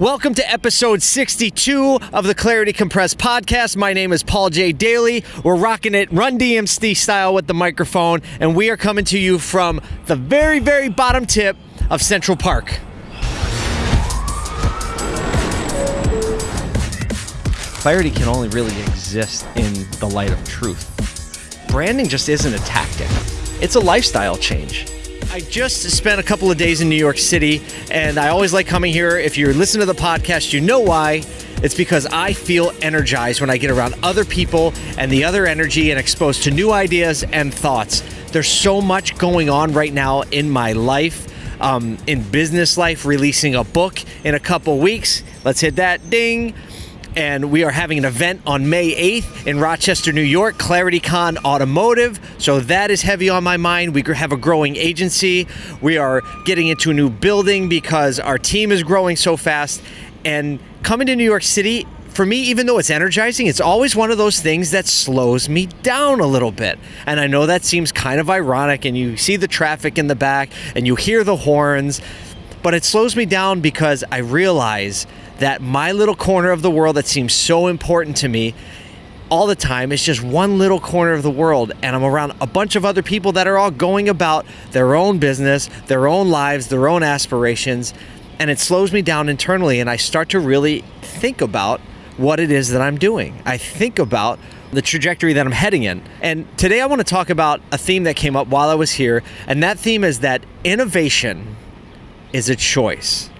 Welcome to episode 62 of the Clarity Compressed podcast. My name is Paul J. Daly. We're rocking it Run DMC style with the microphone, and we are coming to you from the very, very bottom tip of Central Park. Clarity can only really exist in the light of truth. Branding just isn't a tactic, it's a lifestyle change. I just spent a couple of days in New York City, and I always like coming here. If you're listening to the podcast, you know why. It's because I feel energized when I get around other people and the other energy and exposed to new ideas and thoughts. There's so much going on right now in my life, um, in business life, releasing a book in a couple weeks. Let's hit that ding and we are having an event on May 8th in Rochester, New York, ClarityCon Automotive. So that is heavy on my mind. We have a growing agency. We are getting into a new building because our team is growing so fast. And coming to New York City, for me, even though it's energizing, it's always one of those things that slows me down a little bit. And I know that seems kind of ironic, and you see the traffic in the back and you hear the horns, but it slows me down because I realize that my little corner of the world that seems so important to me all the time is just one little corner of the world and I'm around a bunch of other people that are all going about their own business, their own lives, their own aspirations and it slows me down internally and I start to really think about what it is that I'm doing. I think about the trajectory that I'm heading in. And today I want to talk about a theme that came up while I was here and that theme is that innovation is a choice.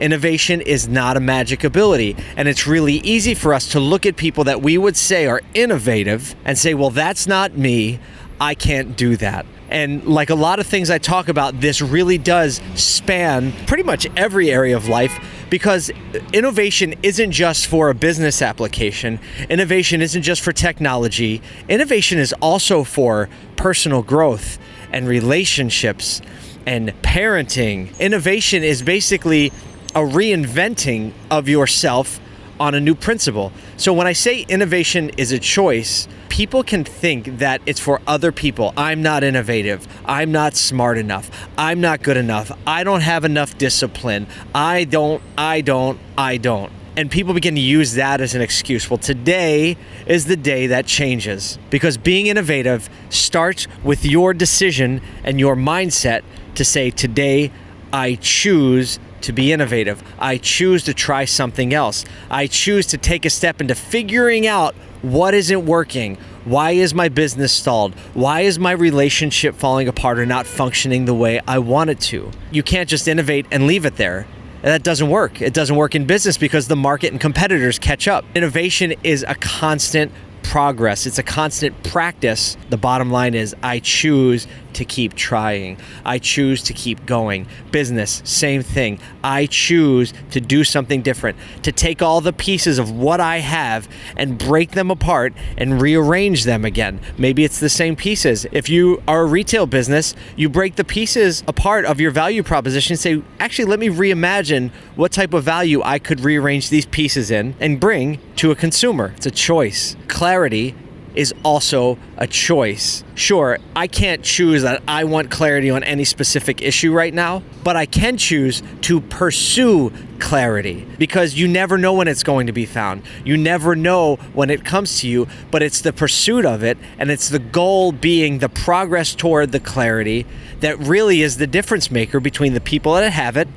Innovation is not a magic ability. And it's really easy for us to look at people that we would say are innovative and say, well, that's not me. I can't do that. And like a lot of things I talk about, this really does span pretty much every area of life because innovation isn't just for a business application. Innovation isn't just for technology. Innovation is also for personal growth and relationships and parenting. Innovation is basically a reinventing of yourself on a new principle. So when I say innovation is a choice, people can think that it's for other people. I'm not innovative. I'm not smart enough. I'm not good enough. I don't have enough discipline. I don't, I don't, I don't. And people begin to use that as an excuse. Well, today is the day that changes because being innovative starts with your decision and your mindset to say, today I choose to be innovative. I choose to try something else. I choose to take a step into figuring out what isn't working. Why is my business stalled? Why is my relationship falling apart or not functioning the way I want it to? You can't just innovate and leave it there. That doesn't work. It doesn't work in business because the market and competitors catch up. Innovation is a constant progress, it's a constant practice. The bottom line is I choose to keep trying. I choose to keep going. Business, same thing. I choose to do something different, to take all the pieces of what I have and break them apart and rearrange them again. Maybe it's the same pieces. If you are a retail business, you break the pieces apart of your value proposition say, actually, let me reimagine what type of value I could rearrange these pieces in and bring to a consumer. It's a choice. Clarity is also a choice. Sure, I can't choose that I want clarity on any specific issue right now, but I can choose to pursue clarity because you never know when it's going to be found. You never know when it comes to you, but it's the pursuit of it and it's the goal being the progress toward the clarity that really is the difference maker between the people that have it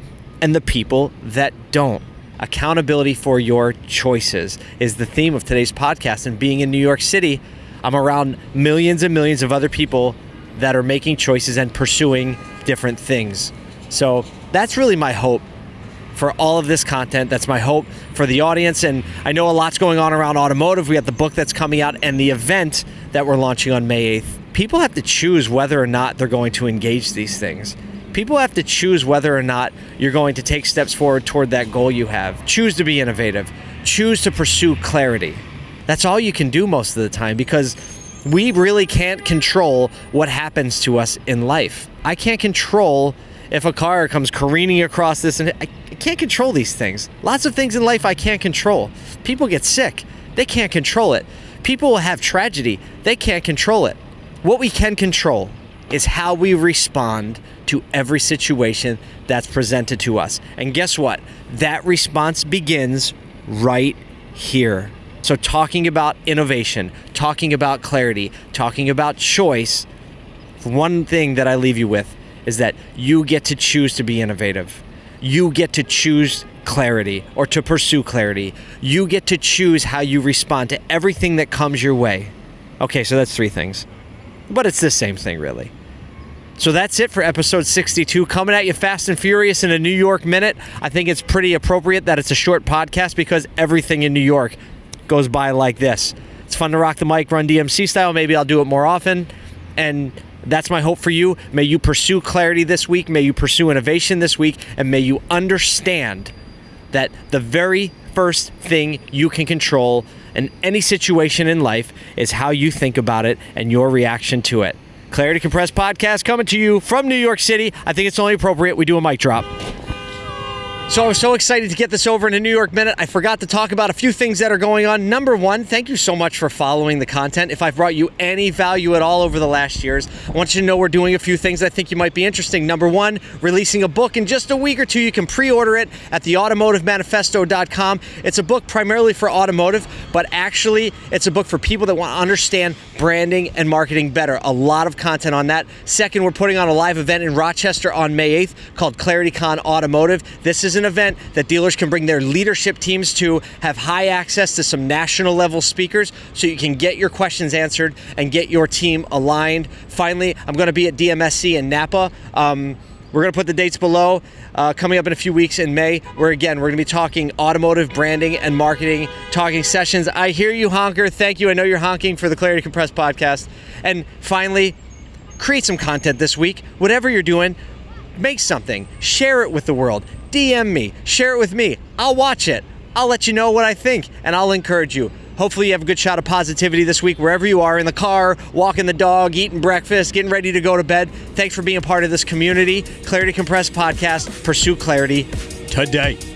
and the people that don't accountability for your choices is the theme of today's podcast. And being in New York City, I'm around millions and millions of other people that are making choices and pursuing different things. So that's really my hope for all of this content. That's my hope for the audience. And I know a lot's going on around automotive. We have the book that's coming out and the event that we're launching on May 8th. People have to choose whether or not they're going to engage these things people have to choose whether or not you're going to take steps forward toward that goal you have. Choose to be innovative, choose to pursue clarity. That's all you can do most of the time because we really can't control what happens to us in life. I can't control if a car comes careening across this, and I can't control these things. Lots of things in life I can't control. People get sick, they can't control it. People will have tragedy, they can't control it. What we can control is how we respond to every situation that's presented to us. And guess what? That response begins right here. So, talking about innovation, talking about clarity, talking about choice, one thing that I leave you with is that you get to choose to be innovative. You get to choose clarity or to pursue clarity. You get to choose how you respond to everything that comes your way. Okay, so that's three things. But it's the same thing, really. So that's it for episode 62. Coming at you fast and furious in a New York minute. I think it's pretty appropriate that it's a short podcast because everything in New York goes by like this. It's fun to rock the mic, run DMC style. Maybe I'll do it more often. And that's my hope for you. May you pursue clarity this week. May you pursue innovation this week. And may you understand that the very first thing you can control in any situation in life is how you think about it and your reaction to it. Clarity Compressed podcast coming to you from New York City. I think it's only appropriate we do a mic drop. So I was so excited to get this over in a New York minute. I forgot to talk about a few things that are going on. Number one, thank you so much for following the content. If I've brought you any value at all over the last years, I want you to know we're doing a few things I think you might be interesting. Number one, releasing a book in just a week or two. You can pre-order it at theautomotivemanifesto.com. It's a book primarily for automotive, but actually it's a book for people that want to understand branding and marketing better. A lot of content on that. Second, we're putting on a live event in Rochester on May 8th called ClarityCon Automotive. This is an event that dealers can bring their leadership teams to, have high access to some national level speakers so you can get your questions answered and get your team aligned. Finally, I'm going to be at DMSC in Napa. Um, we're going to put the dates below. Uh, coming up in a few weeks in May, where again, we're going to be talking automotive branding and marketing, talking sessions. I hear you, honker. Thank you. I know you're honking for the Clarity Compressed podcast. And finally, create some content this week. Whatever you're doing, make something, share it with the world. DM me, share it with me. I'll watch it. I'll let you know what I think and I'll encourage you. Hopefully, you have a good shot of positivity this week, wherever you are in the car, walking the dog, eating breakfast, getting ready to go to bed. Thanks for being a part of this community. Clarity Compressed Podcast. Pursue clarity today.